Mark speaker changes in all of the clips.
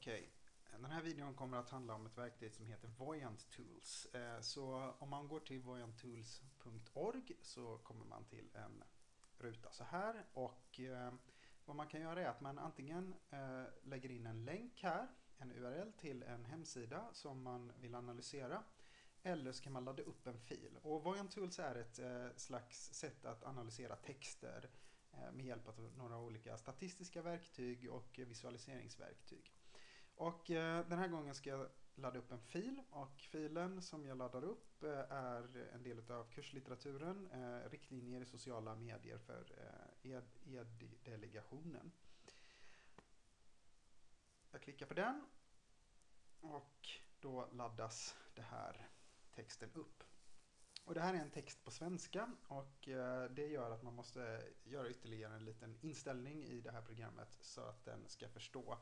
Speaker 1: Okej, den här videon kommer att handla om ett verktyg som heter Voyant Tools. Eh, så om man går till voyanttools.org så kommer man till en ruta så här och eh, vad man kan göra är att man antingen eh, lägger in en länk här, en URL till en hemsida som man vill analysera eller så kan man ladda upp en fil. Och Voyant Tools är ett slags sätt att analysera texter med hjälp av några olika statistiska verktyg och visualiseringsverktyg. Och eh, den här gången ska jag ladda upp en fil och filen som jag laddar upp eh, är en del av kurslitteraturen eh, Riktlinjer i sociala medier för eh, e-delegationen. Jag klickar på den och då laddas det här texten upp. Och det här är en text på svenska och eh, det gör att man måste göra ytterligare en liten inställning i det här programmet så att den ska förstå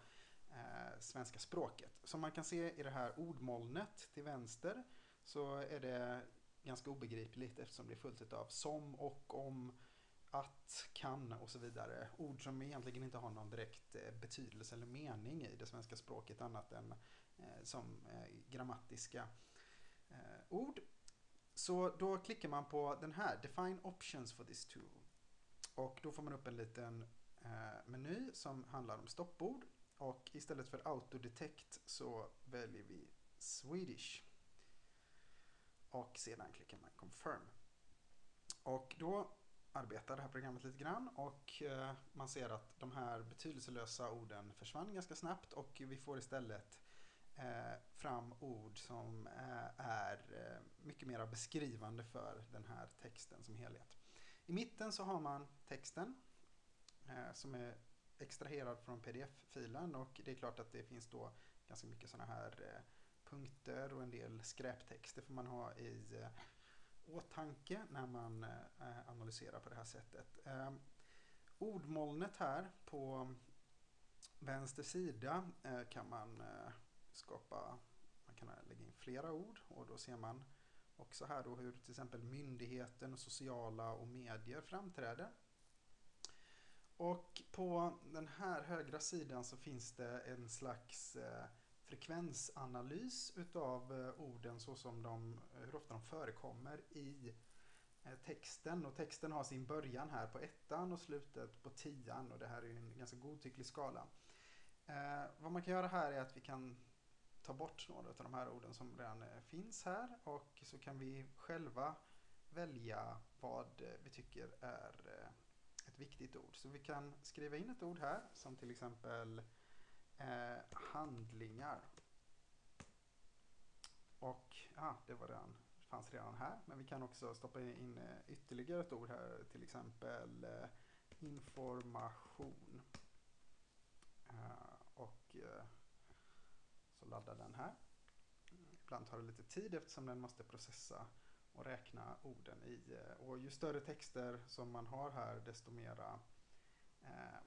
Speaker 1: eh, svenska språket. Som man kan se i det här ordmolnet till vänster så är det ganska obegripligt eftersom det är fullt av som och om, att, kan och så vidare. Ord som egentligen inte har någon direkt eh, betydelse eller mening i det svenska språket annat än eh, som eh, grammatiska eh, ord. Så då klickar man på den här, Define options for this tool. Och då får man upp en liten eh, meny som handlar om stoppord. Och istället för autodetect så väljer vi Swedish. Och sedan klickar man confirm. Och då arbetar det här programmet lite grann och eh, man ser att de här betydelselösa orden försvann ganska snabbt och vi får istället eh, fram ord som eh, är mycket mer beskrivande för den här texten som helhet. I mitten så har man texten som är extraherad från pdf-filen och det är klart att det finns då ganska mycket sådana här eh, punkter och en del skräptexter får man ha i eh, åtanke när man eh, analyserar på det här sättet. Ehm, ordmolnet här på vänster sida kan man skapa, man kan lägga in flera ord och då ser man också här då hur till exempel myndigheten, sociala och medier framträder. Och på den här högra sidan så finns det en slags eh, frekvensanalys utav eh, orden så som de, eh, hur ofta de förekommer i eh, texten. Och texten har sin början här på ettan och slutet på tian och det här är ju en ganska godtycklig skala. Eh, vad man kan göra här är att vi kan ta bort några av de här orden som redan eh, finns här och så kan vi själva välja vad eh, vi tycker är eh, ett viktigt ord. Så vi kan skriva in ett ord här som till exempel eh, handlingar. Och ja, det var redan, fanns redan här. Men vi kan också stoppa in eh, ytterligare ett ord här, till exempel eh, information. Eh, och eh, så laddar den här. Ibland tar det lite tid eftersom den måste processa och räkna orden i. Eh, och ju större texter som man har här desto mera eh,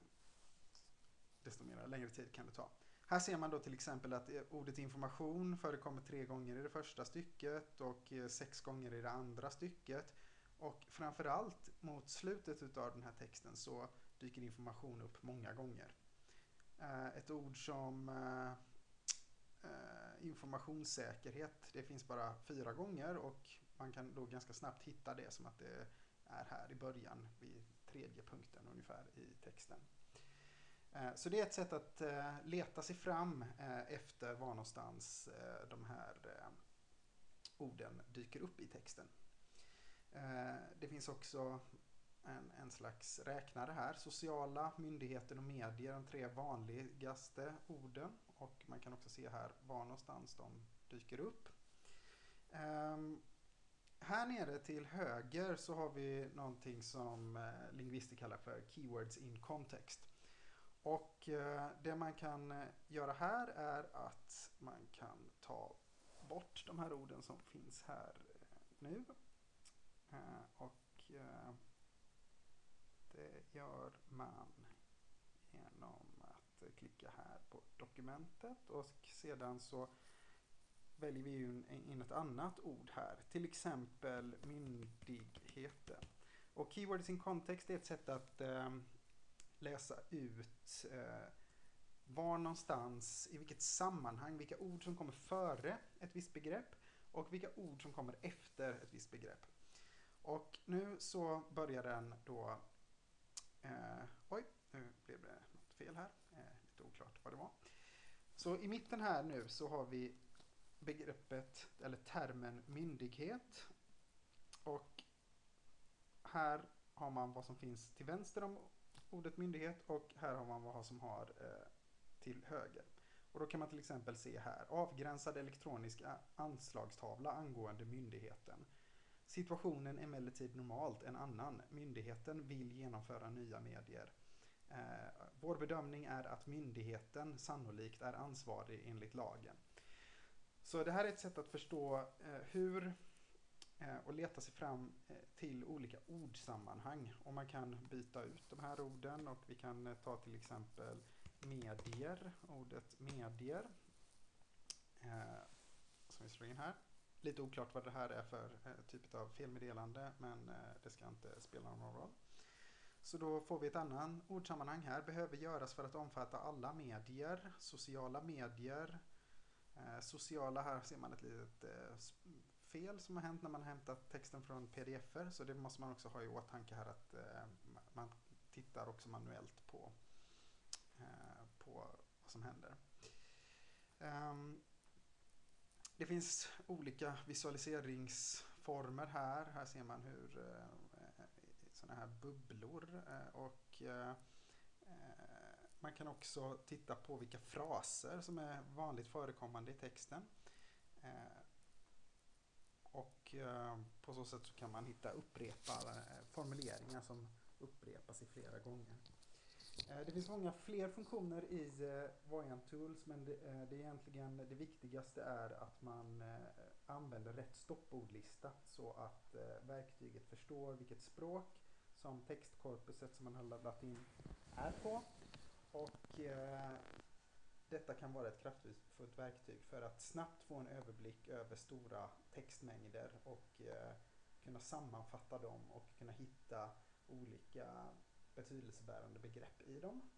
Speaker 1: desto mera längre tid kan det ta. Här ser man då till exempel att eh, ordet information förekommer tre gånger i det första stycket och eh, sex gånger i det andra stycket. Och framförallt mot slutet av den här texten så dyker information upp många gånger. Ett ord som informationssäkerhet, det finns bara fyra gånger och man kan då ganska snabbt hitta det som att det är här i början vid tredje punkten ungefär i texten. Eh, så det är ett sätt att eh, leta sig fram eh, efter var någonstans de här orden dyker upp i texten. Det finns också en, en slags räknare här. Sociala, myndigheten och medier, de tre vanligaste orden. Och man kan också se här var någonstans de dyker upp. Ehm, här nere till höger så har vi någonting som eh, lingvister kallar för keywords in context. Och eh, det man kan eh, göra här är att man kan ta bort de här orden som finns här nu. Och det gör man genom att klicka här på dokumentet och sedan så väljer vi ju in ett annat ord här. Till exempel myndigheten. Och keywords in context är ett sätt att eh, läsa ut eh, var någonstans, i vilket sammanhang, vilka ord som kommer före ett visst begrepp och vilka ord som kommer efter ett visst begrepp. Och nu så börjar den då, eh, oj, nu blev det något fel här, eh, lite oklart vad det var. Så i mitten här nu så har vi begreppet eller termen myndighet och här har man vad som finns till vänster om ordet myndighet och här har man vad som har eh, till höger. Och då kan man till exempel se här avgränsad elektronisk anslagstavla angående myndigheten. Situationen är emellertid normalt en annan. Myndigheten vill genomföra nya medier. Eh, vår bedömning är att myndigheten sannolikt är ansvarig enligt lagen. Så det här är ett sätt att förstå eh, hur eh, och leta sig fram eh, till olika ordsammanhang. Och man kan byta ut de här orden och vi kan eh, ta till exempel medier, ordet medier. Eh, som vi slår in här. Lite oklart vad det här är för eh, typ av felmeddelande men eh, det ska inte spela någon roll. Så då får vi ett annat ordsammanhang här. Behöver göras för att omfatta alla medier, sociala medier. Eh, sociala, här ser man ett litet eh, fel som har hänt när man hämtat texten från pdf-er. Så det måste man också ha i åtanke här att eh, man tittar också manuellt på på vad som händer. Ehm, det finns olika visualiseringsformer här. Här ser man hur sådana här bubblor och man kan också titta på vilka fraser som är vanligt förekommande i texten. Eh, och eh, på så sätt så kan man hitta upprepade eh, formuleringar som upprepas i flera gånger. Det finns många fler funktioner i eh, Voyant Tools men det, eh, egentligen det viktigaste är att man använder rätt stoppordlista så att verktyget förstår vilket språk som textkorpuset som man har laddat in är på. Och eh, detta kan vara ett kraftfullt verktyg för att snabbt få en överblick över stora textmängder och eh, kunna sammanfatta dem och kunna hitta olika betydelsebärande begrepp i dem.